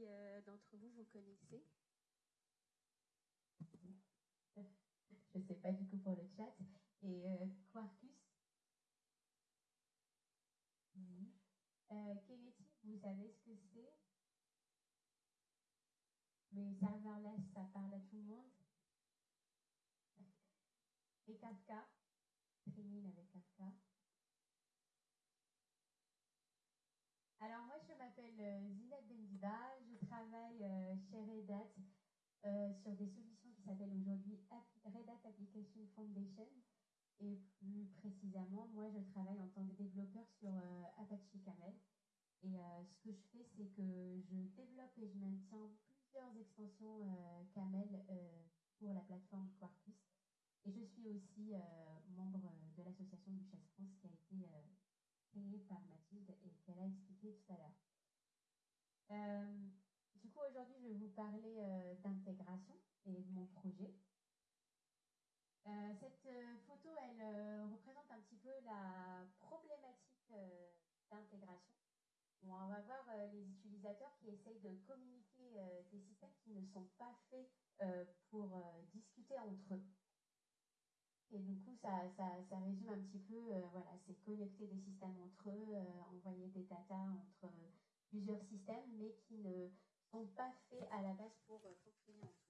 qui d'entre vous vous connaissez. Je ne sais pas du coup pour le chat. Et Quarkus? Oui. vous savez ce que c'est? Mais serverless, ça parle à tout le monde. Et Kafka? Trinine avec Kafka. Alors moi je m'appelle euh, Zinette Bendiba, je travaille euh, chez Red Hat euh, sur des solutions qui s'appellent aujourd'hui Red Hat Application Foundation. Et plus précisément, moi je travaille en tant que développeur sur Apache Camel. Et ce que je fais, c'est que je développe et je maintiens plusieurs extensions Camel pour la plateforme Quarkus. Et je suis aussi membre de l'association du Chasse France qui a été créée par Mathilde et qu'elle a expliqué tout à l'heure. Euh, du coup, aujourd'hui, je vais vous parler euh, d'intégration et de mon projet. Euh, cette photo, elle représente un petit peu la problématique d'intégration. on va voir les utilisateurs qui essayent de communiquer des systèmes qui ne sont pas faits pour discuter entre eux. Et du coup, ça, résume un petit peu, euh, voilà, c'est connecter des systèmes entre eux, euh, envoyer des data entre euh, plusieurs systèmes, mais qui ne sont pas faits à la base pour fonctionner entre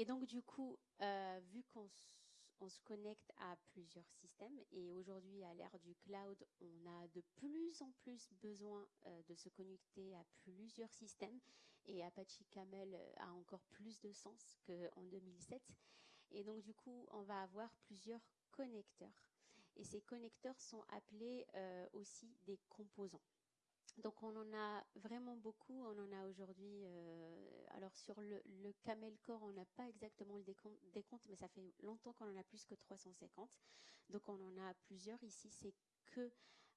Et donc, du coup, euh, vu qu'on se connecte à plusieurs systèmes, et aujourd'hui, à l'ère du cloud, on a de plus en plus besoin euh, de se connecter à plusieurs systèmes, et Apache Camel euh, a encore plus de sens qu'en 2007. Et donc, du coup, on va avoir plusieurs connecteurs. Et ces connecteurs sont appelés aussi des composants. Donc on en a vraiment beaucoup, on en a aujourd'hui. Euh, alors sur le, Camel Core, on n'a pas exactement le décompte, mais ça fait longtemps qu'on en a plus que 350. Donc on en a plusieurs ici. C'est que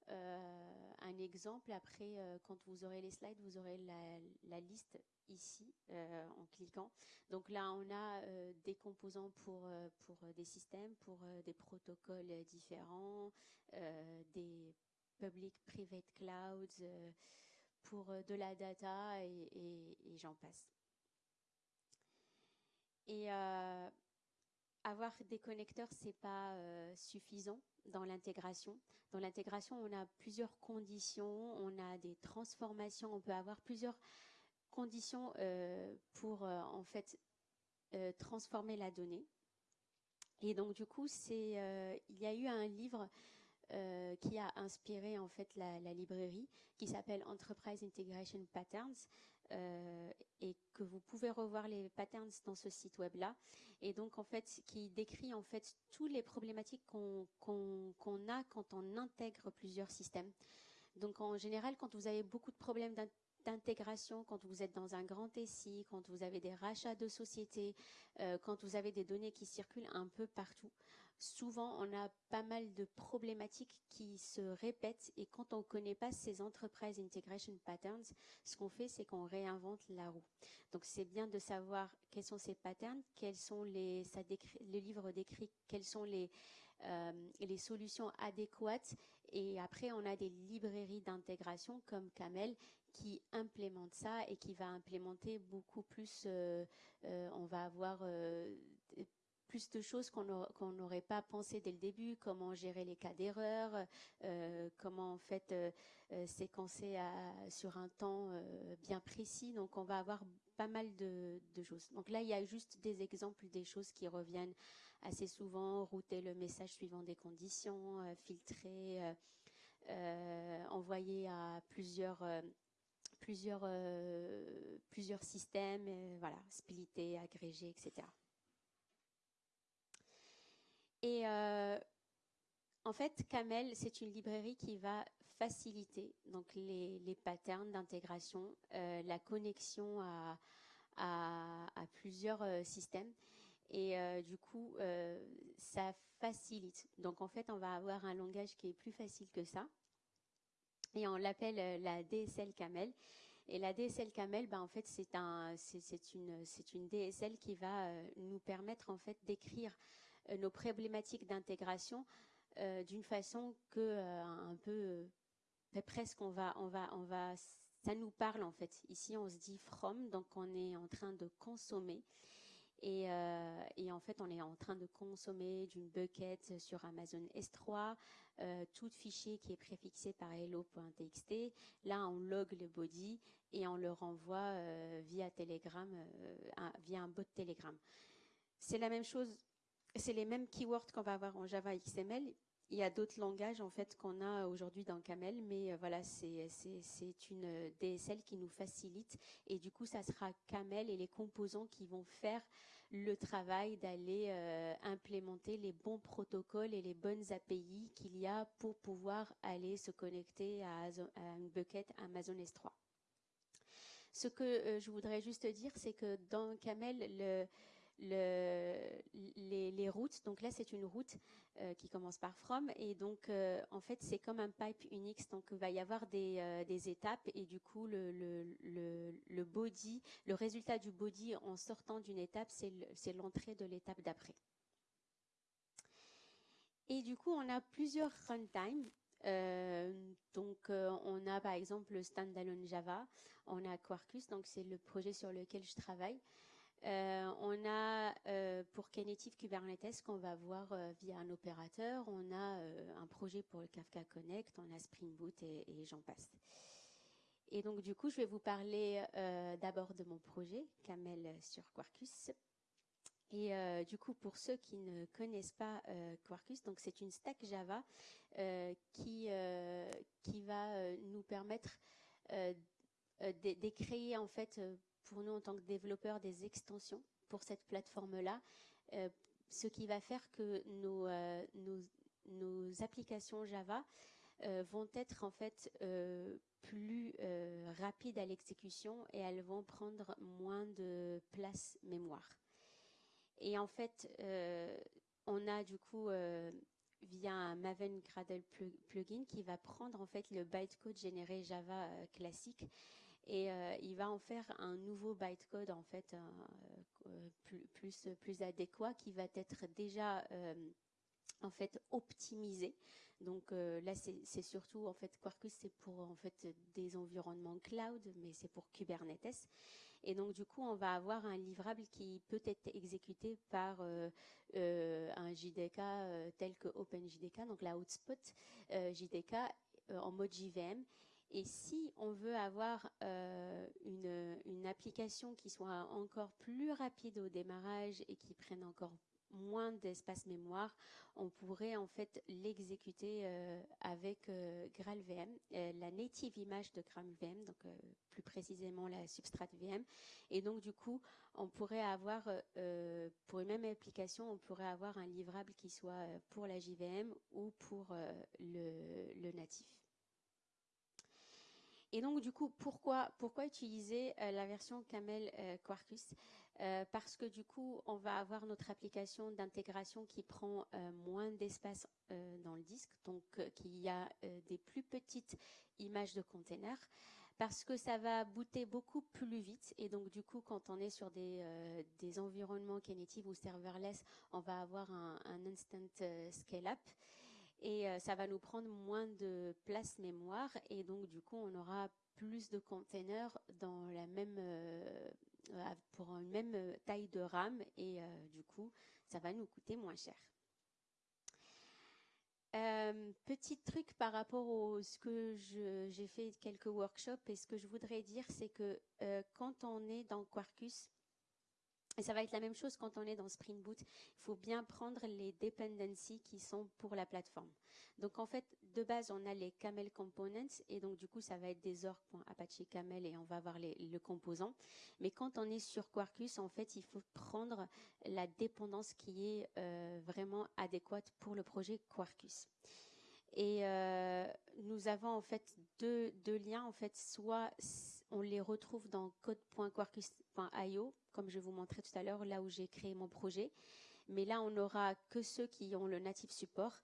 euh, un exemple. Après, euh, quand vous aurez les slides, vous aurez la, la liste ici en cliquant. Donc là, on a des composants pour pour des systèmes, pour des protocoles différents, des public, private clouds, euh, pour euh, de la data et, j'en passe. Et euh, avoir des connecteurs, c'est pas suffisant dans l'intégration. Dans l'intégration, on a plusieurs conditions, on a des transformations, on peut avoir plusieurs conditions pour en fait transformer la donnée. Et donc du coup, il y a eu un livre euh, qui a inspiré en fait la, librairie, qui s'appelle Enterprise Integration Patterns, euh, et que vous pouvez revoir les patterns dans ce site web là, et donc en fait qui décrit en fait toutes les problématiques qu'on a quand on intègre plusieurs systèmes. Donc en général, quand vous avez beaucoup de problèmes d'intégration quand vous êtes dans un grand SI, quand vous avez des rachats de sociétés, euh, quand vous avez des données qui circulent un peu partout. Souvent, on a pas mal de problématiques qui se répètent et quand on ne connaît pas ces Enterprise Integration Patterns, ce qu'on fait, c'est qu'on réinvente la roue. Donc, c'est bien de savoir quels sont ces patterns, quels sont les, ça décrit, le décrit quelles sont les, euh, les solutions adéquates. Et après, on a des librairies d'intégration comme Camel qui implémente ça et qui va implémenter beaucoup plus. Euh, euh, on va avoir plus de choses qu'on n'aurait pas pensé dès le début, comment gérer les cas d'erreur, comment en fait séquencer sur un temps bien précis. Donc on va avoir pas mal de, choses. Donc là, il y a juste des exemples des choses qui reviennent assez souvent, router le message suivant des conditions, euh, filtrer, euh, euh, envoyer à plusieurs systèmes, voilà, splitter, agréger, etc. Et en fait, Camel, c'est une librairie qui va faciliter donc les, les patterns d'intégration, la connexion à, à, plusieurs systèmes. Et euh, du coup, euh, ça facilite. Donc en fait, on va avoir un langage qui est plus facile que ça. Et on l'appelle euh, la DSL Camel. Et la DSL Camel, ben, en fait, c'est un, c'est une, c'est une DSL qui va nous permettre en fait d'écrire nos problématiques d'intégration d'une façon que un peu presque on va, on va, on va, ça nous parle en fait. Ici, on se dit from, donc on est en train de consommer. Euh, et, en fait, on est en train de consommer d'une bucket sur Amazon S3, euh, tout fichier qui est préfixé par hello.txt. Là, on log le body et on le renvoie euh, via Telegram, via un bot Telegram. C'est la même chose, c'est les mêmes keywords qu'on va avoir en Java XML. Il y a d'autres langages en fait qu'on a aujourd'hui dans Camel, mais voilà, c'est une DSL qui nous facilite et du coup, ça sera Camel et les composants qui vont faire le travail d'aller euh, implémenter les bons protocoles et les bonnes API qu'il y a pour pouvoir aller se connecter à, une bucket Amazon S3. Ce que euh, je voudrais juste dire, c'est que dans Camel, le, les, routes. Donc là, c'est une route euh, qui commence par from. Et donc, euh, en fait, c'est comme un pipe Unix. Donc, il va y avoir des, euh, étapes. Et du coup, le, body, le résultat du body en sortant d'une étape, c'est l'entrée de l'étape d'après. Et du coup, on a plusieurs runtime. donc, on a par exemple le standalone Java, on a Quarkus, donc c'est le projet sur lequel je travaille. Euh, on a euh, pour Knative Kubernetes qu'on va voir euh, via un opérateur, on a un projet pour le Kafka Connect, on a Spring Boot et, j'en passe. Et donc du coup, je vais vous parler d'abord de mon projet, Camel sur Quarkus. Et du coup, pour ceux qui ne connaissent pas Quarkus, donc c'est une stack Java qui qui va nous permettre d'écrire en fait pour nous en tant que développeurs des extensions pour cette plateforme-là, euh, ce qui va faire que nos, euh, applications Java euh, vont être en fait plus rapides à l'exécution et elles vont prendre moins de place mémoire. Et en fait, on a du coup via un Maven Gradle plugin qui va prendre en fait le bytecode généré Java classique et euh, il va en faire un nouveau bytecode en fait euh, plus, plus, adéquat qui va être déjà euh, en fait optimisé. Donc là, c'est surtout en fait Quarkus, c'est pour en fait des environnements cloud, mais c'est pour Kubernetes. Et donc du coup, on va avoir un livrable qui peut être exécuté par un JDK tel que OpenJDK, donc la hotspot JDK en mode JVM et si on veut avoir euh, une, application qui soit encore plus rapide au démarrage et qui prenne encore moins d'espace mémoire, on pourrait en fait l'exécuter euh, avec euh, GraalVM, la native image de GraalVM, donc plus précisément la substrate VM. Et donc du coup, on pourrait avoir, pour une même application, on pourrait avoir un livrable qui soit pour la JVM ou pour le natif. Et donc, du coup, pourquoi, utiliser la version Camel Quarkus? Parce que du coup, on va avoir notre application d'intégration qui prend moins d'espace dans le disque, donc qui a des plus petites images de containers parce que ça va booter beaucoup plus vite. Et donc, du coup, quand on est sur des, euh, des environnements Knative ou serverless, on va avoir un, instant euh, scale-up. Et euh, ça va nous prendre moins de place mémoire. Et donc, du coup, on aura plus de containers dans la même, pour une même taille de RAM. Et du coup, ça va nous coûter moins cher. Euh, petit truc par rapport à ce que j'ai fait quelques workshops et ce que je voudrais dire, c'est que euh, quand on est dans Quarkus, et ça va être la même chose quand on est dans Spring Boot. Il faut bien prendre les dependencies qui sont pour la plateforme. Donc en fait, de base, on a les camel components et donc du coup, ça va être des org.apache camel et on va avoir le composant. Mais quand on est sur Quarkus, en fait, il faut prendre la dépendance qui est euh, vraiment adéquate pour le projet Quarkus. Et euh, nous avons en fait deux, deux liens. En fait, soit on les retrouve dans code.quarkus.io, comme je vous montrais tout à l'heure, là où j'ai créé mon projet. Mais là, on n'aura que ceux qui ont le native support.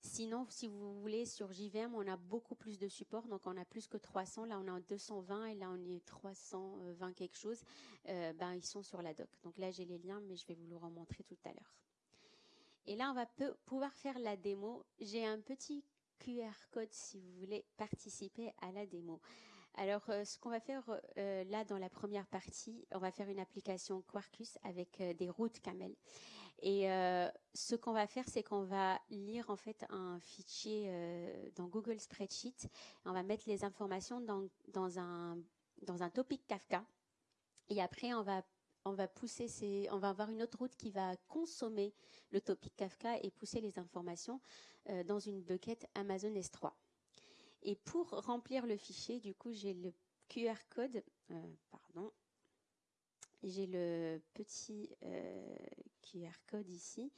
Sinon, si vous voulez, sur JVM, on a beaucoup plus de support. Donc, on a plus que 300. Là, on a 220 et là, on est 320 quelque chose. Euh, ben, ils sont sur la doc. Donc là, j'ai les liens, mais je vais vous le remontrer tout à l'heure. Et là, on va pouvoir faire la démo. J'ai un petit QR code si vous voulez participer à la démo. Alors, euh, ce qu'on va faire euh, là dans la première partie, on va faire une application Quarkus avec euh, des routes camel. Et ce qu'on va faire, c'est qu'on va lire en fait un fichier dans Google Spreadsheet. On va mettre les informations dans, un, topic Kafka. Et après, on va pousser on va avoir une autre route qui va consommer le topic Kafka et pousser les informations dans une bucket Amazon S3. Et pour remplir le fichier, du coup, j'ai le QR code, euh, pardon, j'ai le petit euh, QR code ici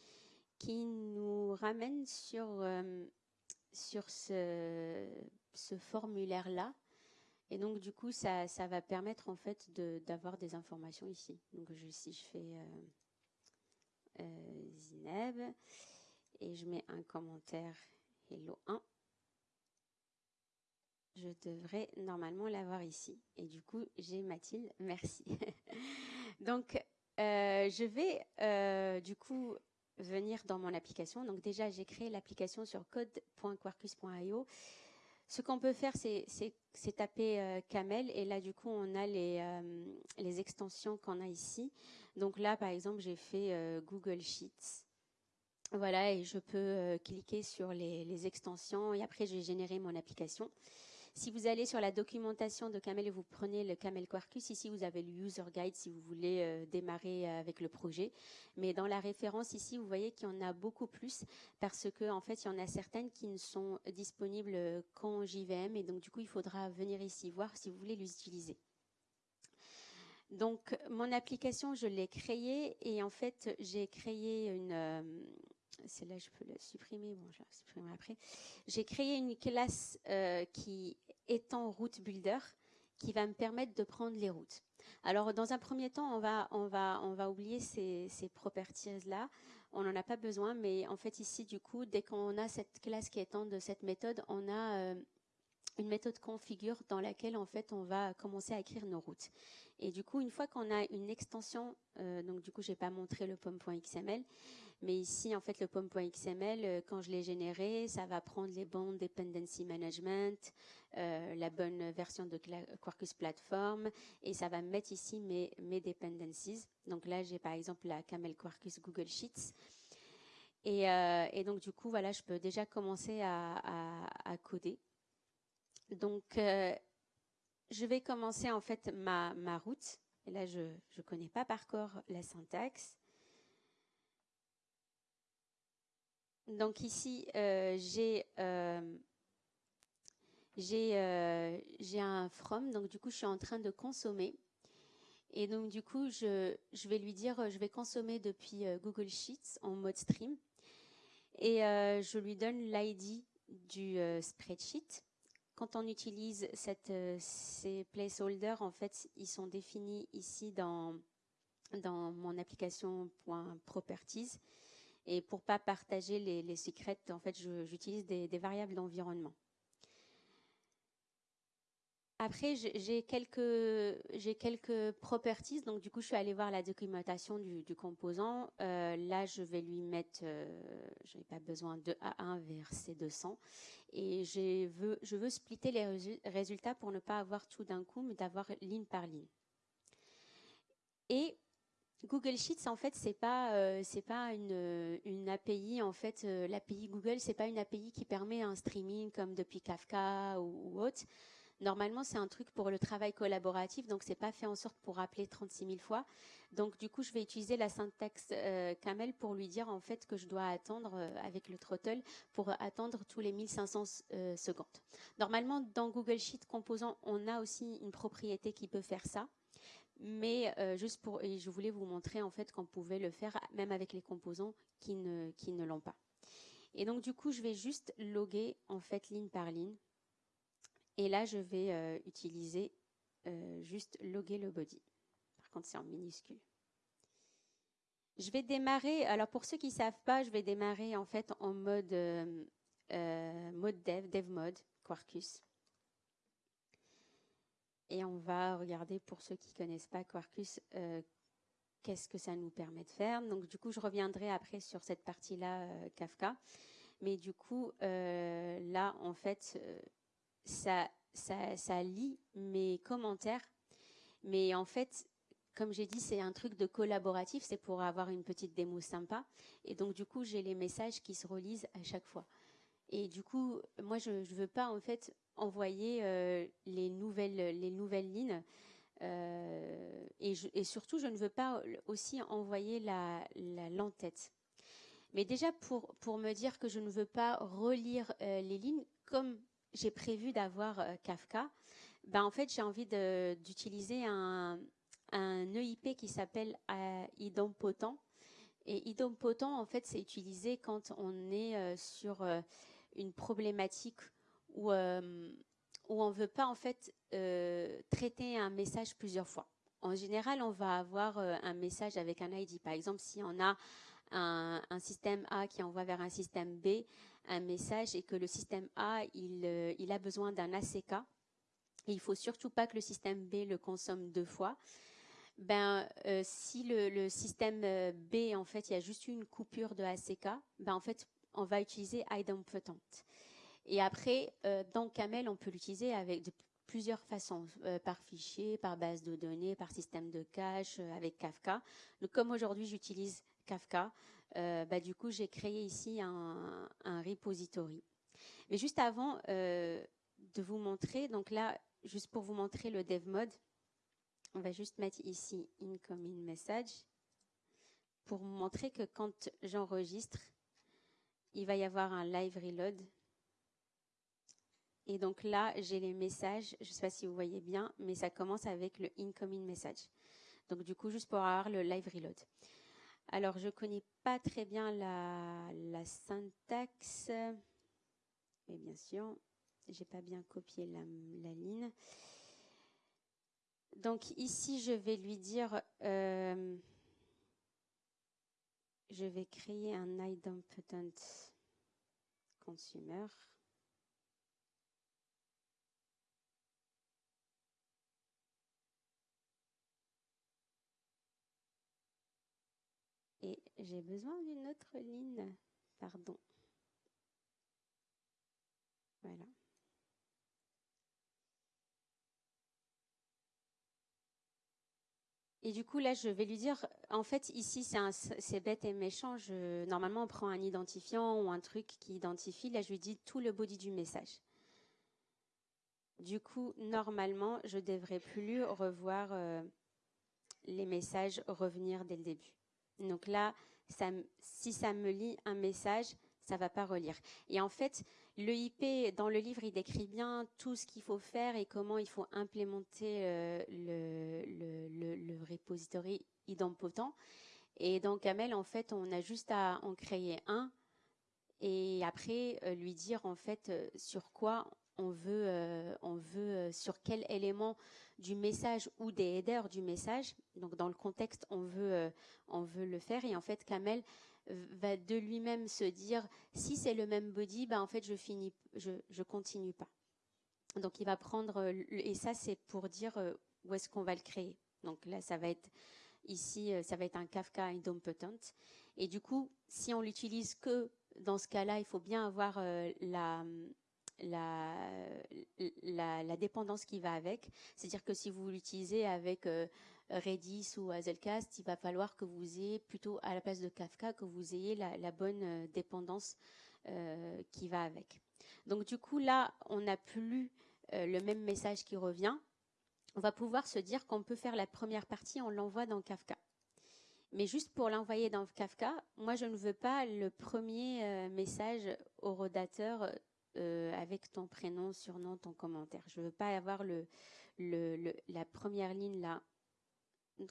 qui nous ramène sur, euh, sur ce, formulaire-là. Et donc, du coup, ça, ça va permettre en fait d'avoir des informations ici. Donc, si je fais Zineb et je mets un commentaire Hello 1, je devrais normalement l'avoir ici. Et du coup, j'ai Mathilde, merci. Donc, euh, je vais euh, du coup venir dans mon application. Donc déjà, j'ai créé l'application sur code.quarkus.io. Ce qu'on peut faire, c'est taper euh, Camel et là, du coup, on a les, les extensions qu'on a ici. Donc là, par exemple, j'ai fait Google Sheets. Voilà, et je peux cliquer sur les, les extensions et après, j'ai généré mon application. Si vous allez sur la documentation de Camel et vous prenez le Camel Quarkus, ici vous avez le User Guide si vous voulez euh, démarrer euh, avec le projet. Mais dans la référence ici, vous voyez qu'il y en a beaucoup plus parce que en fait, il y en a certaines qui ne sont disponibles qu'en JVM et donc du coup, il faudra venir ici voir si vous voulez les utiliser. Donc, mon application, je l'ai créée et en fait, j'ai créé une, euh, celle-là, je peux la supprimer. Bon, je la supprimer après. J'ai créé une classe euh, qui est en route builder, qui va me permettre de prendre les routes. Alors, dans un premier temps, on va, on va, on va oublier ces, ces properties-là. On n'en a pas besoin, mais en fait, ici, du coup, dès qu'on a cette classe qui étend de cette méthode, on a euh, une méthode configure dans laquelle, en fait, on va commencer à écrire nos routes. Et du coup, une fois qu'on a une extension, euh, donc du coup, j'ai pas montré le pomme.xml, mais ici, en fait, le POM.xml, euh, quand je l'ai généré, ça va prendre les bons dependency management, euh, la bonne version de Quarkus Platform, et ça va mettre ici mes, mes dependencies. Donc là, j'ai par exemple la Camel Quarkus Google Sheets. Et, euh, donc, du coup, voilà, je peux déjà commencer à coder. Donc, je vais commencer en fait ma, ma route. Et là, je ne connais pas par corps la syntaxe. Donc ici, euh, euh, euh, j'ai un from, donc du coup, je suis en train de consommer. Et donc du coup, je, je vais lui dire, je vais consommer depuis Google Sheets en mode stream. Et je lui donne l'ID du spreadsheet. quand on utilise cette, ces placeholders, en fait, ils sont définis ici dans, dans mon application .properties. Et pour pas partager les, secrets, en fait, j'utilise des, variables d'environnement. Après, j'ai quelques, properties. Donc, du coup, je suis allée voir la documentation du, composant. Euh, là, je vais lui mettre, euh, je n'ai pas besoin de A1 vers C200. Et veux, je veux splitter les résultats pour ne pas avoir tout d'un coup, mais d'avoir ligne par ligne. Et Google Sheets, en fait, c'est pas, euh, pas une, API. En fait, l'API Google, c'est pas une API qui permet un streaming comme depuis Kafka ou, autre. Normalement, c'est un truc pour le travail collaboratif, donc c'est pas fait en sorte pour appeler 36 000 fois. Donc du coup, je vais utiliser la syntaxe euh, Camel pour lui dire en fait que je dois attendre euh, avec le throttle pour attendre tous les 1500 euh, secondes. Normalement, dans Google Sheet Composant, on a aussi une propriété qui peut faire ça. Mais juste pour, et je voulais vous montrer en fait qu'on pouvait le faire même avec les composants qui ne, qui ne l'ont pas. Et donc du coup, je vais juste loguer en fait ligne par ligne et là, je vais euh, utiliser euh, juste loguer le body. Par contre, c'est en minuscule. Je vais démarrer, alors pour ceux qui ne savent pas, je vais démarrer en fait en mode, euh, mode dev, dev mode, Quarkus. Et on va regarder pour ceux qui connaissent pas Quarkus, qu'est-ce que ça nous permet de faire. Donc du coup, je reviendrai après sur cette partie-là, Kafka. Mais du coup, là, en fait, ça, ça, ça lit mes commentaires. Mais en fait, comme j'ai dit, c'est un truc de collaboratif, c'est pour avoir une petite démo sympa. Et donc, du coup, j'ai les messages qui se relisent à chaque fois. Et du coup, moi, je ne veux pas, en fait, envoyer euh, les, nouvelles, les nouvelles lignes. Euh, et, surtout, je ne veux pas aussi envoyer la, l'entête. Mais déjà, pour, pour me dire que je ne veux pas relire euh, les lignes, comme j'ai prévu d'avoir Kafka, ben en fait j'ai envie d'utiliser un, un, EIP qui s'appelle idempotent. Et idempotent en fait c'est utilisé quand on est sur une problématique où où on veut pas en fait traiter un message plusieurs fois. En général, on va avoir un message avec un ID. Par exemple, si on a un, système A qui envoie vers un système B, un message et que le système A, il, euh, il a besoin d'un ACK, et il faut surtout pas que le système B le consomme deux fois. Ben, euh, si le, système euh, B, en fait, il y a juste une coupure de ACK, ben, en fait, on va utiliser idempotent. Et après, euh, dans Camel, on peut l'utiliser avec de plusieurs façons, euh, par fichier, par base de données, par système de cache, avec Kafka. Donc, comme aujourd'hui, j'utilise Kafka, euh, bah, du coup, j'ai créé ici un, repository. Mais juste avant euh, de vous montrer, donc là, juste pour vous montrer le dev mode, on va juste mettre ici incoming message pour montrer que quand j'enregistre, il va y avoir un live reload. Et donc là, j'ai les messages, je ne sais pas si vous voyez bien, mais ça commence avec le incoming message. Donc du coup, juste pour avoir le live reload. Alors, je ne connais pas très bien la, syntaxe, mais bien sûr, j'ai pas bien copié la, ligne. Donc ici, je vais lui dire, euh, je vais créer un idempotent consumer. Et j'ai besoin d'une autre ligne. Pardon. Voilà. Et du coup, là, je vais lui dire, en fait, ici, c'est bête et méchant. Normalement, on prend un identifiant ou un truc qui identifie. Là, je lui dis tout le body du message. Du coup, normalement, je devrais plus revoir euh, les messages revenir dès le début. Donc là, si ça me lit un message, ça va pas relire. Et en fait, le IP, dans le livre, il décrit bien tout ce qu'il faut faire et comment il faut implémenter euh, le, le, le, repository idempotent. Et dans Camel, en fait, on a juste à en créer un et après euh, lui dire en fait euh, sur quoi on veut, on veut sur quel élément du message ou des headers du message. Donc dans le contexte, on veut, on veut le faire. Et en fait, Kamel va de lui-même se dire si c'est le même body, bah en fait je finis, je, je continue pas. Donc il va prendre et ça c'est pour dire où est-ce qu'on va le créer. Donc là ça va être ici ça va être un Kafka idempotent. Et du coup si on l'utilise que dans ce cas-là, il faut bien avoir la, la, la, dépendance qui va avec. C'est-à-dire que si vous l'utilisez avec euh, Redis ou Hazelcast, il va falloir que vous ayez plutôt à la place de Kafka, que vous ayez la, bonne euh, dépendance euh, qui va avec. Donc du coup, là, on n'a plus le même message qui revient. On va pouvoir se dire qu'on peut faire la première partie, on l'envoie dans Kafka. Mais juste pour l'envoyer dans Kafka, moi je ne veux pas le premier message au rodateur euh, avec ton prénom, surnom, ton commentaire. Je ne veux pas avoir le, la première ligne là.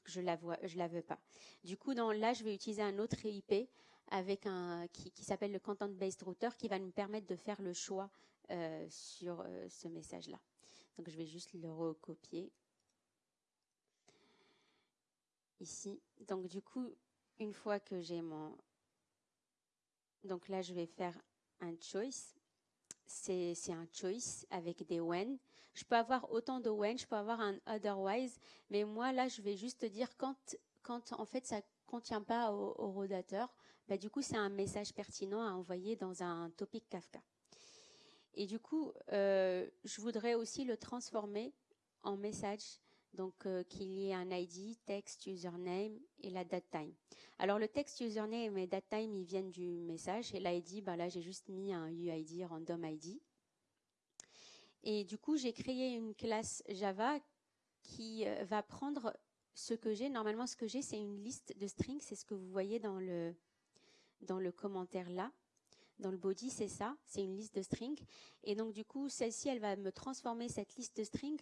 Je la vois, je la veux pas. Du coup, dans, là, je vais utiliser un autre IP avec un qui, s'appelle le content based router qui va nous permettre de faire le choix euh, sur euh, ce message là. Donc, je vais juste le recopier ici. Donc, du coup, une fois que j'ai mon donc là, je vais faire un choice c'est un choice avec des when. Je peux avoir autant de when, je peux avoir un otherwise, mais moi là, je vais juste dire quand, quand en fait ça contient pas au, rodateur, bah, du coup c'est un message pertinent à envoyer dans un topic Kafka. Et du coup, euh, je voudrais aussi le transformer en message donc euh, qu'il y ait un ID, text, username et la date time. Alors le text, username et date time, ils viennent du message et l'ID, ben là j'ai juste mis un UID, random ID. Et du coup, j'ai créé une classe Java qui euh, va prendre ce que j'ai. Normalement, ce que j'ai, c'est une liste de strings. C'est ce que vous voyez dans le, dans le commentaire là. Dans le body, c'est ça. C'est une liste de strings. Et donc, du coup, celle-ci, elle va me transformer cette liste de strings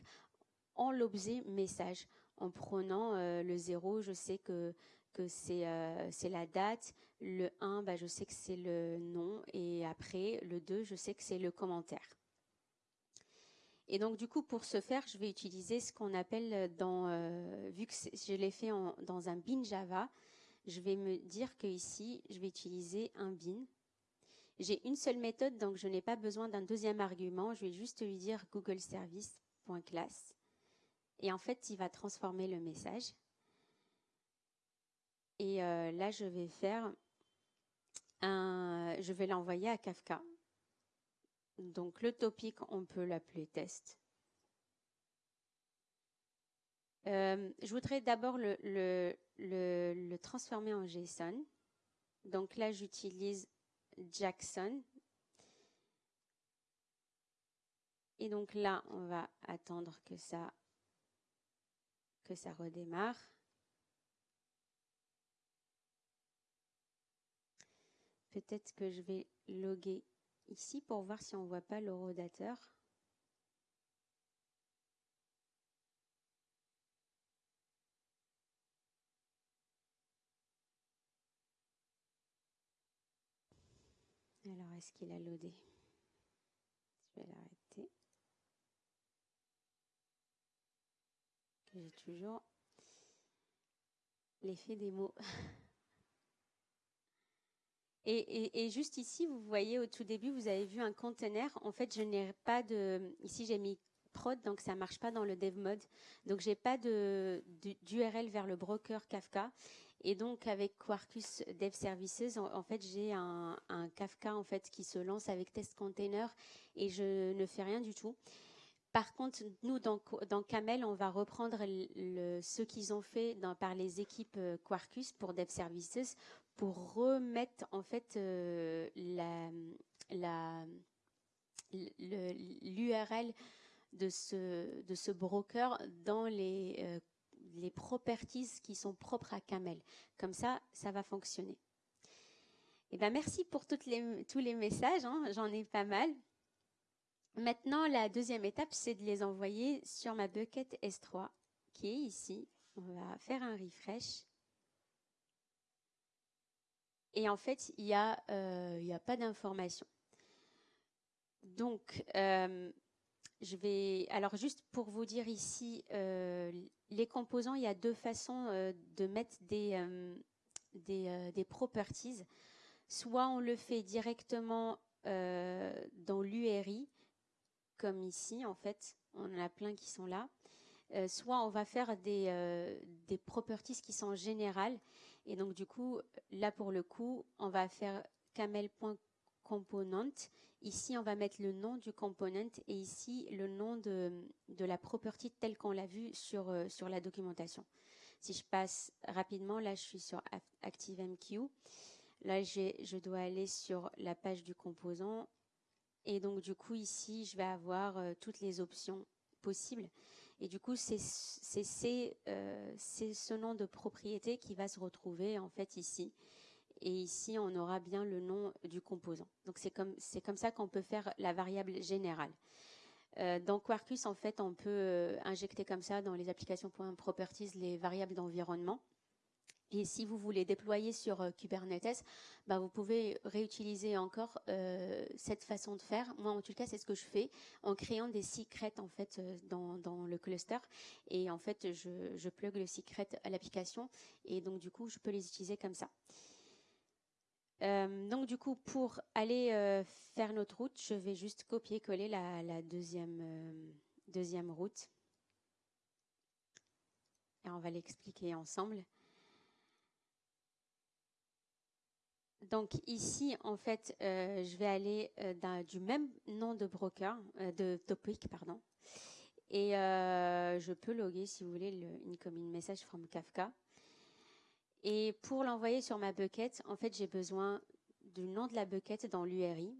en l'objet message. En prenant euh, le 0, je sais que, que euh, c'est la date. Le 1, bah, je sais que c'est le nom. Et après, le 2, je sais que c'est le commentaire. Et donc, du coup, pour ce faire, je vais utiliser ce qu'on appelle dans, euh, vu que je l'ai fait dans un bin Java, je vais me dire que ici, je vais utiliser un bin. J'ai une seule méthode, donc je n'ai pas besoin d'un deuxième argument. Je vais juste lui dire Google Service.class. Et en fait, il va transformer le message. Et euh, là, je vais faire un, je vais l'envoyer à Kafka. Donc le topic, on peut l'appeler test. Euh, je voudrais d'abord le, transformer en JSON. Donc là, j'utilise Jackson. Et donc là, on va attendre que ça redémarre. Peut-être que je vais loguer ici pour voir si on ne voit pas le rodateur. Alors, est-ce qu'il a loadé? Je vais l'arrêter. J'ai toujours l'effet des mots. Et, juste ici, vous voyez au tout début, vous avez vu un conteneur. En fait, je n'ai pas de. Ici, j'ai mis prod, donc ça marche pas dans le dev mode. Donc, j'ai pas de d'URL vers le broker Kafka. Et donc, avec Quarkus Dev Services, en, fait, j'ai un, un, Kafka en fait qui se lance avec test container et je ne fais rien du tout. Par contre, nous, dans, dans Camel, on va reprendre ce qu'ils ont fait par les équipes euh, Quarkus pour Dev Services pour remettre en fait euh, l'URL de ce, broker dans les, euh, les properties qui sont propres à Camel. Comme ça, ça va fonctionner. Eh ben merci pour tous les messages, hein. j'en ai pas mal. Maintenant, la deuxième étape, c'est de les envoyer sur ma bucket S3 qui est ici. On va faire un refresh. Et en fait, il n'y a, euh, a pas d'information. Donc, euh, je vais. Alors, juste pour vous dire ici, les composants, il y a deux façons de mettre des, des, des, properties. Soit on le fait directement dans l'URI, comme ici, en fait. On en a plein qui sont là. soit on va faire des, des properties qui sont générales. Et donc, du coup, là, pour le coup, on va faire camel.component Ici, on va mettre le nom du component et ici, le nom de, de la property telle qu'on l'a vu sur, euh, sur la documentation. Si je passe rapidement, là, je suis sur ActiveMQ. Là, je dois aller sur la page du composant. Et donc, du coup, ici, je vais avoir euh, toutes les options possibles. Et du coup, c'est euh, ce nom de propriété qui va se retrouver, en fait, ici et ici on aura bien le nom du composant. Donc c'est comme, ça qu'on peut faire la variable générale. Euh, dans Quarkus, en fait, on peut euh, injecter comme ça dans les applications .properties les variables d'environnement. Et si vous voulez déployer sur euh, Kubernetes, bah, vous pouvez réutiliser encore cette façon de faire. Moi, en tout cas, c'est ce que je fais en créant des secrets en fait dans, dans le cluster. Et en fait, je, plug le secret à l'application et donc du coup, je peux les utiliser comme ça. Euh, donc du coup, pour aller euh, faire notre route, je vais juste copier-coller la, deuxième, euh, deuxième route. Et on va l'expliquer ensemble. Donc ici, en fait, je vais aller du même nom de broker, de topic, pardon. Et je peux loguer, si vous voulez, le incoming message from Kafka. Et pour l'envoyer sur ma bucket, en fait, j'ai besoin du nom de la bucket dans l'URI.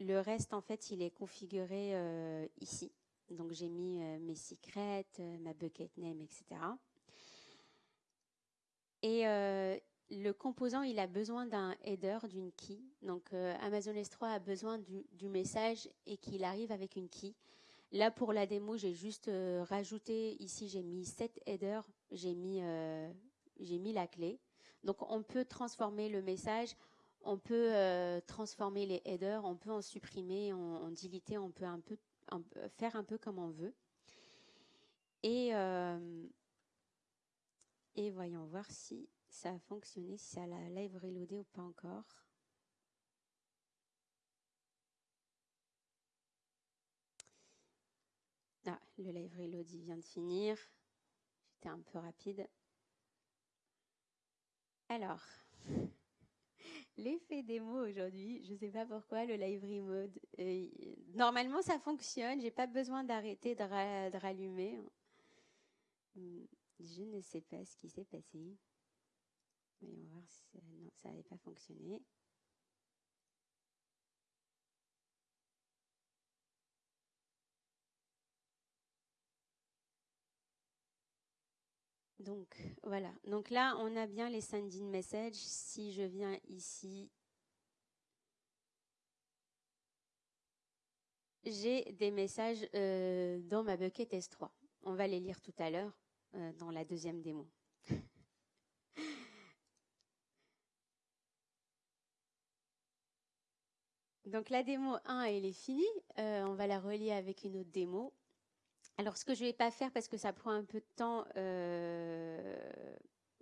Le reste, en fait, il est configuré euh, ici. Donc, j'ai mis euh, mes secrets, euh, ma bucket name, etc. Et le composant, il a besoin d'un header, d'une key. Donc, Amazon S3 a besoin du, message et qu'il arrive avec une key. Là, pour la démo, j'ai juste rajouté, ici, j'ai mis 7 headers, j'ai mis j'ai mis la clé. Donc on peut transformer le message, on peut euh, transformer les headers, on peut en supprimer, en, en on peut faire un peu comme on veut. Euh, et voyons voir si ça a fonctionné, si ça la live reloadé ou pas encore. Ah, le live reload vient de finir. J'étais un peu rapide. Alors, l'effet démo aujourd'hui, je ne sais pas pourquoi, le live mode. Euh, normalement, ça fonctionne. J'ai pas besoin d'arrêter de, rallumer. Hmm, je ne sais pas ce qui s'est passé. On va voir si ça n'avait pas fonctionné. Donc voilà. Donc là, on a bien les sending messages. Si je viens ici, j'ai des messages euh, dans ma bucket S3. On va les lire tout à l'heure euh, dans la deuxième démo. Donc la démo 1, elle est finie. Euh, on va la relier avec une autre démo. Alors, ce que je ne vais pas faire parce que ça prend un peu de temps. Euh,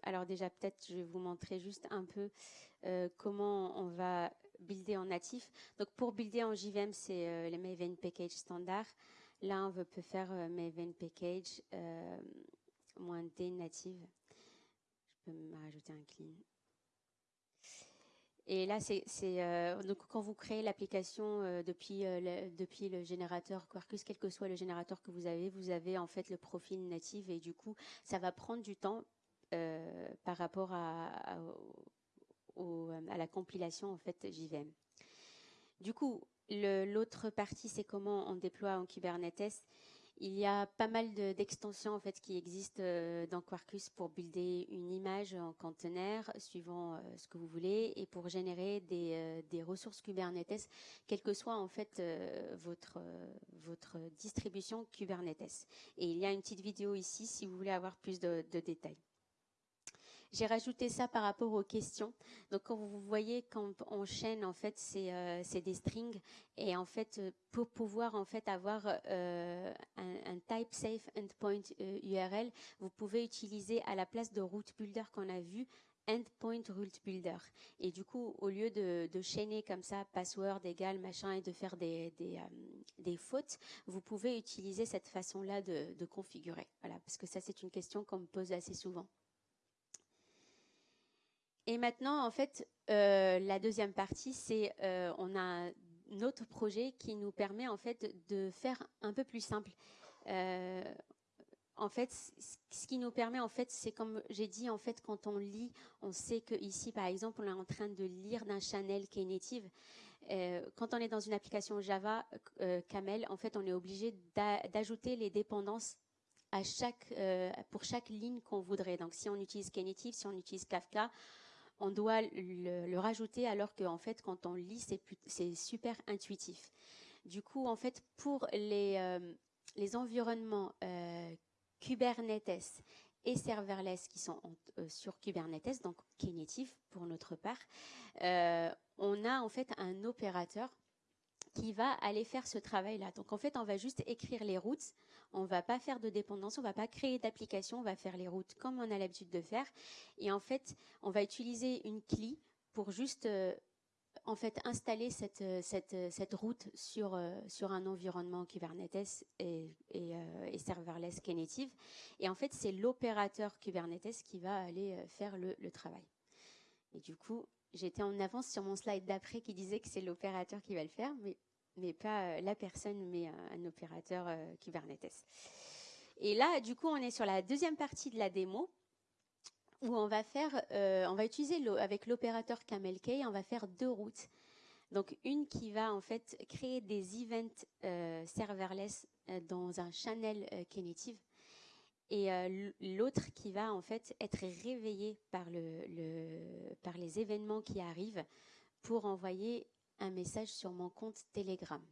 alors déjà, peut-être, je vais vous montrer juste un peu euh, comment on va builder en natif. Donc, pour builder en JVM, c'est les Maven Package standard. Là, on peut faire Maven Package moins D native. Je peux me rajouter un clean. Et là, c'est euh, donc quand vous créez l'application euh, depuis euh, le, depuis le générateur Quarkus, quel que soit le générateur que vous avez, vous avez en fait le profil natif et du coup, ça va prendre du temps par rapport à, à, à, la compilation en fait JVM. Du coup, l'autre partie, c'est comment on déploie en Kubernetes. Il y a pas mal d'extensions en fait qui existent euh, dans Quarkus pour builder une image en conteneur suivant euh, ce que vous voulez et pour générer des, euh, ressources Kubernetes, quelle que soit en fait votre votre distribution Kubernetes. Et il y a une petite vidéo ici si vous voulez avoir plus de détails. J'ai rajouté ça par rapport aux questions. Donc, quand vous voyez, quand on chaîne, en fait, c'est euh, des strings. Et en fait, euh, pour pouvoir en fait avoir euh, un, type safe endpoint URL, vous pouvez utiliser à la place de route builder qu'on a vu endpoint route builder. Et du coup, au lieu de, chaîner comme ça, password égal machin, et de faire des, des, des fautes, vous pouvez utiliser cette façon-là de, de configurer. Voilà, parce que ça, c'est une question qu'on me pose assez souvent. Et maintenant, en fait, euh, la deuxième partie, c'est euh, on a un autre projet qui nous permet en fait de faire un peu plus simple. Euh, en fait, ce qui nous permet, en fait, c'est comme j'ai dit, en fait, quand on lit, on sait que ici, par exemple, on est en train de lire d'un channel qui est native. quand on est dans une application Java, Camel, en fait, on est obligé d'ajouter les dépendances pour chaque ligne qu'on voudrait. Donc, si on utilise Knative, si on utilise Kafka, on doit le, rajouter alors qu'en fait, quand on lit, c'est super intuitif. Du coup, en fait, pour les, euh, environnements euh, Kubernetes et serverless qui sont euh, sur Kubernetes, donc Knative pour notre part, on a en fait un opérateur qui va aller faire ce travail-là. Donc en fait, on va juste écrire les routes on va pas faire de dépendance, on va pas créer d'application, on va faire les routes comme on a l'habitude de faire. Et en fait, on va utiliser une CLI pour juste euh, en fait installer cette, euh, euh, cette, route sur, sur un environnement Kubernetes et, et, serverless Knative. Et en fait, c'est l'opérateur Kubernetes qui va aller faire le, le travail. Et du coup, j'étais en avance sur mon slide d'après qui disait que c'est l'opérateur qui va le faire, mais mais pas euh, la personne, mais un, opérateur euh, Kubernetes. Et là, du coup, on est sur la deuxième partie de la démo où on va faire, euh, on va utiliser avec l'opérateur CamelK, on va faire deux routes. Donc une qui va en fait créer des events serverless dans un channel Knative et l'autre qui va en fait être réveillé par, le, par les événements qui arrivent pour envoyer un message sur mon compte Telegram.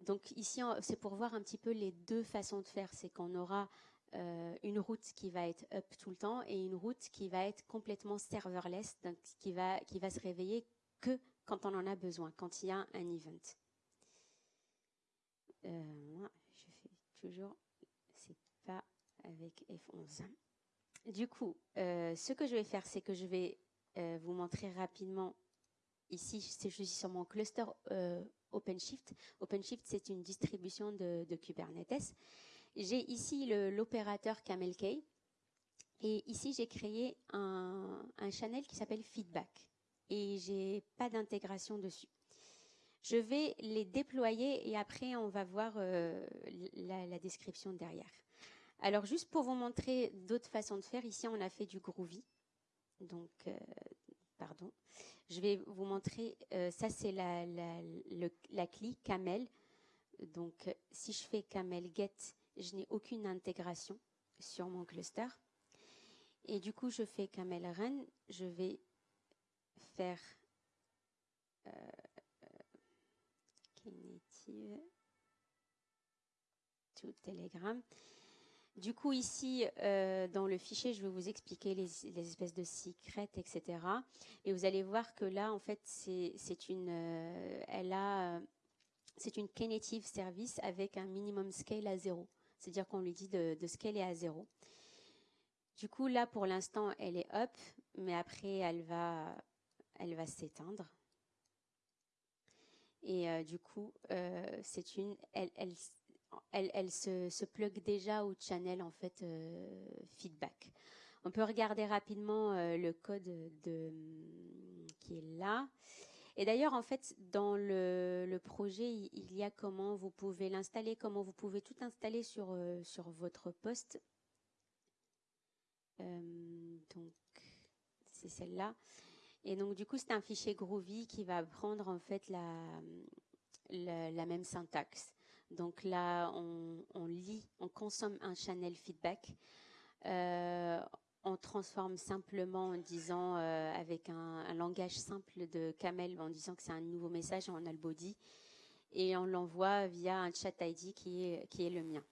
Donc ici, c'est pour voir un petit peu les deux façons de faire. C'est qu'on aura euh, une route qui va être up tout le temps et une route qui va être complètement serverless, donc qui va, qui va se réveiller que quand on en a besoin, quand il y a un event. Euh, je fais toujours, c'est pas avec F11. Du coup, euh, ce que je vais faire, c'est que je vais vous montrer rapidement Ici, je suis sur mon cluster euh, OpenShift. OpenShift, c'est une distribution de, Kubernetes. J'ai ici l'opérateur CamelK. Et ici, j'ai créé un, channel qui s'appelle Feedback. Et j'ai pas d'intégration dessus. Je vais les déployer et après, on va voir euh, la, description derrière. Alors, juste pour vous montrer d'autres façons de faire, ici, on a fait du Groovy. Donc, euh, pardon. Je vais vous montrer, euh, ça c'est la, la, la CLI Camel. Donc si je fais Camel Get, je n'ai aucune intégration sur mon cluster. Et du coup, je fais Camel Run, je vais faire euh, to Telegram. Du coup, ici, euh, dans le fichier, je vais vous expliquer les, espèces de secrets, etc. Et vous allez voir que là, en fait, c'est une, euh, elle a, c'est une service avec un minimum scale à zéro. C'est-à-dire qu'on lui dit de, de scaler à zéro. Du coup, là, pour l'instant, elle est up, mais après, elle va, elle va s'éteindre. Et euh, du coup, c'est une, elle, elle, se, plug déjà au channel en fait euh, feedback. On peut regarder rapidement euh, le code de, qui est là. Et d'ailleurs, en fait, dans le, projet, il, y a comment vous pouvez l'installer, comment vous pouvez tout installer sur, euh, sur votre poste. donc, c'est celle-là. Et donc, du coup, c'est un fichier Groovy qui va prendre en fait la, la même syntaxe. Donc là, on, lit, on consomme un channel feedback. Euh, on transforme simplement en disant, euh, avec un, langage simple de Camel, en disant que c'est un nouveau message, on a le body, et on l'envoie via un chat ID qui est, qui est le mien.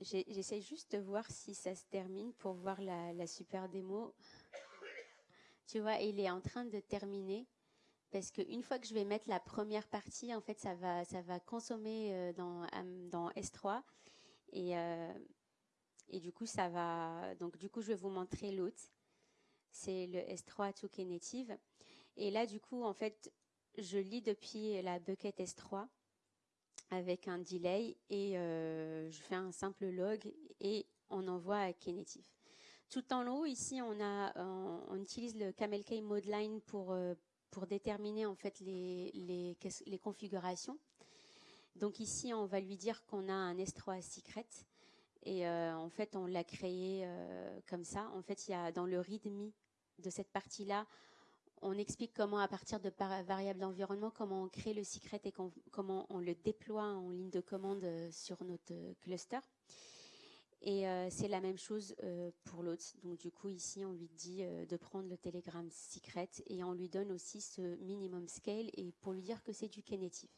J'essaie juste de voir si ça se termine pour voir la, la super démo. Tu vois, il est en train de terminer parce qu'une fois que je vais mettre la première partie, en fait, ça va, ça va consommer euh, dans, dans S3 et, euh, et du coup, ça va. Donc, du coup, je vais vous montrer l'autre. C'est le S3 Touquet Native. Et là, du coup, en fait, je lis depuis la bucket S3 avec un delay et euh, je fais un simple log et on envoie à Knative. Tout en haut, ici, on, a, on, utilise le CamelK Modeline pour, pour déterminer en fait les, les, configurations. Donc ici, on va lui dire qu'on a un S3 secret. Et euh, en fait, on l'a créé euh, comme ça. En fait, il y a dans le README de cette partie-là, on explique comment, à partir de variables d'environnement, comment on crée le secret et comment on le déploie en ligne de commande euh, sur notre cluster. Et euh, c'est la même chose euh, pour l'autre. Donc du coup, ici, on lui dit euh, de prendre le Telegram Secret et on lui donne aussi ce minimum scale et pour lui dire que c'est du Knative.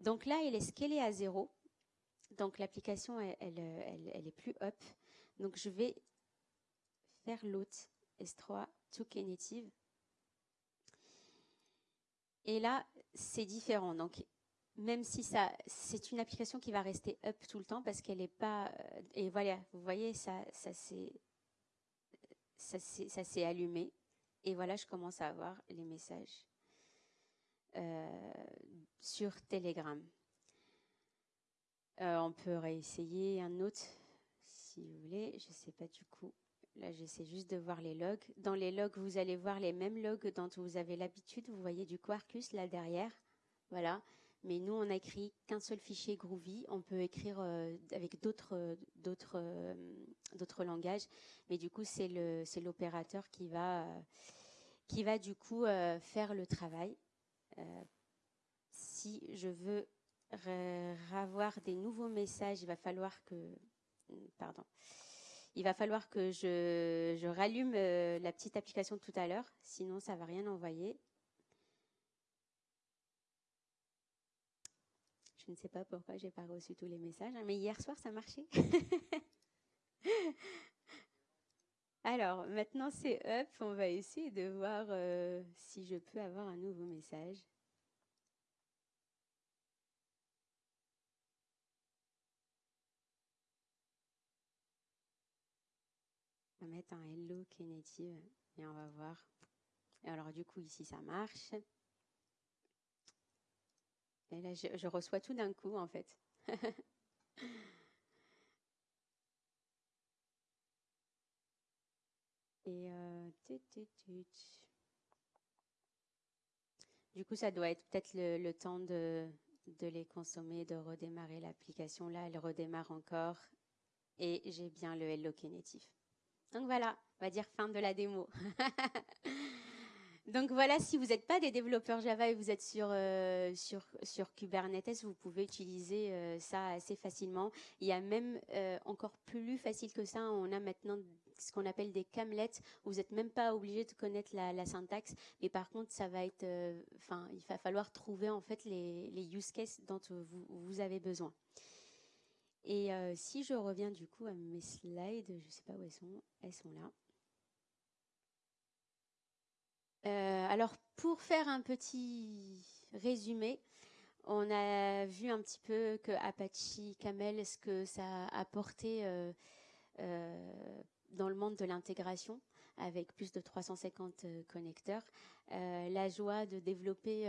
Donc là, il est scalé à zéro. Donc l'application, elle, elle, elle, est plus up. Donc je vais faire l'autre S3 to Knative. Et là, c'est différent. Donc même si ça, c'est une application qui va rester up tout le temps parce qu'elle n'est pas. Euh, et voilà, vous voyez, ça, ça s'est, allumé. Et voilà, je commence à avoir les messages euh, sur Telegram. Euh, on peut réessayer un autre si vous voulez. Je ne sais pas du coup. Là, j'essaie juste de voir les logs. Dans les logs, vous allez voir les mêmes logs dont vous avez l'habitude. Vous voyez du Quarkus là derrière. Voilà. Mais nous, on n'a écrit qu'un seul fichier Groovy. On peut écrire euh, avec d'autres d'autres euh, d'autres langages, mais du coup, c'est le c'est l'opérateur qui va qui va du coup euh, faire le travail. si je veux avoir des nouveaux messages, il va falloir que pardon. Il va falloir que je, je rallume la petite application tout à l'heure, sinon ça va rien envoyer. Je ne sais pas pourquoi j'ai pas reçu tous les messages, hein, mais hier soir ça marchait. Alors maintenant c'est up, on va essayer de voir euh, si je peux avoir un nouveau message. On va mettre un hello Kennedy et on va voir. Alors du coup ici ça marche. Et là, je, reçois tout d'un coup, en fait. Et euh, du coup, ça doit être peut-être le, temps de, les consommer, de redémarrer l'application. Là, elle redémarre encore. Et j'ai bien le Hello Knative. Donc voilà, on va dire fin de la démo. Donc voilà, si vous n'êtes pas des développeurs Java et vous êtes sur, euh, sur, sur Kubernetes, vous pouvez utiliser euh, ça assez facilement. Il y a même euh, encore plus facile que ça, on a maintenant ce qu'on appelle des camlets. Vous n'êtes même pas obligé de connaître la, syntaxe, mais par contre, ça va être, enfin, il va falloir trouver en fait les, les use cases dont vous, vous avez besoin. Et si je reviens du coup à mes slides, je ne sais pas où elles sont, elles sont là. Euh, alors, pour faire un petit résumé, on a vu un petit peu que Apache Camel, ce que ça a apporté euh, euh, dans le monde de l'intégration avec plus de 350 connecteurs, la joie de développer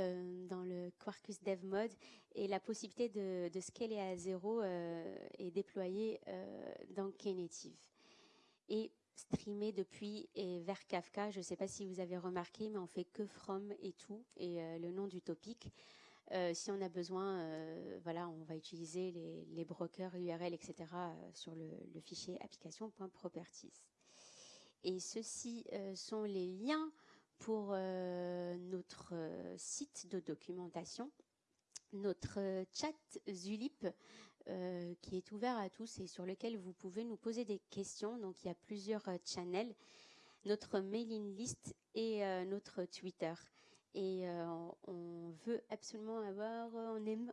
dans le Quarkus Dev Mode et la possibilité de, scaler à zéro et déployer dans Knative. Streamer depuis et vers Kafka. Je ne sais pas si vous avez remarqué, mais on fait que from et tout et euh, le nom du topic. Euh, si on a besoin, euh, voilà, on va utiliser les, brokers URL, etc. sur le, le fichier application.properties. Et ceux-ci sont les liens pour notre site de documentation, notre chat Zulip euh, qui est ouvert à tous et sur lequel vous pouvez nous poser des questions. Donc il y a plusieurs euh, channels, notre mailing list et euh, notre Twitter. et euh, on veut absolument avoir,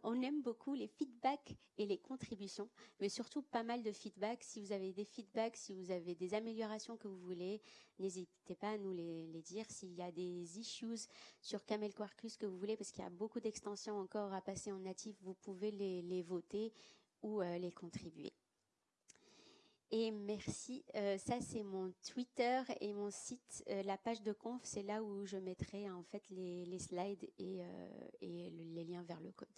on aime, beaucoup les feedbacks et les contributions, mais surtout pas mal de feedbacks. Si vous avez des feedbacks, si vous avez des améliorations que vous voulez, n'hésitez pas à nous les, dire. S'il y a des issues sur Camel Quarkus que vous voulez, parce qu'il y a beaucoup d'extensions encore à passer en natif, vous pouvez les, voter ou euh, les contribuer. Et merci. Euh, ça, c'est mon Twitter et mon site. Euh, la page de conf, c'est là où je mettrai en fait les, slides et, euh, et les liens vers le code.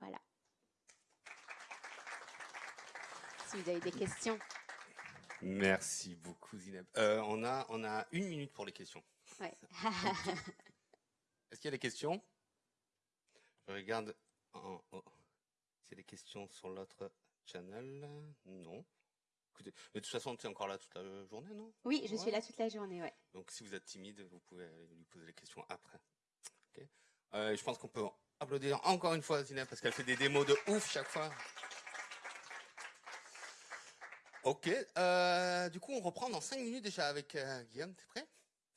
Voilà. Si vous avez des questions. Merci beaucoup, Zineb. on, a, on a une minute pour les questions. Ouais. Est-ce qu'il y a des questions? Je regarde. Oh. C'est des questions sur l'autre channel? Non de toute façon, tu es encore là toute la journée, non? Oui, je suis là toute la journée, ouais. Donc, si vous êtes timide, vous pouvez lui poser les questions après. Euh, je pense qu'on peut applaudir encore une fois Zineb parce qu'elle fait des démos de ouf chaque fois. Ok, euh, du coup, on reprend dans 5 minutes déjà avec euh, Guillaume. T'es prêt?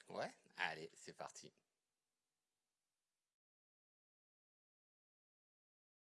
Ouais Allez, c'est parti.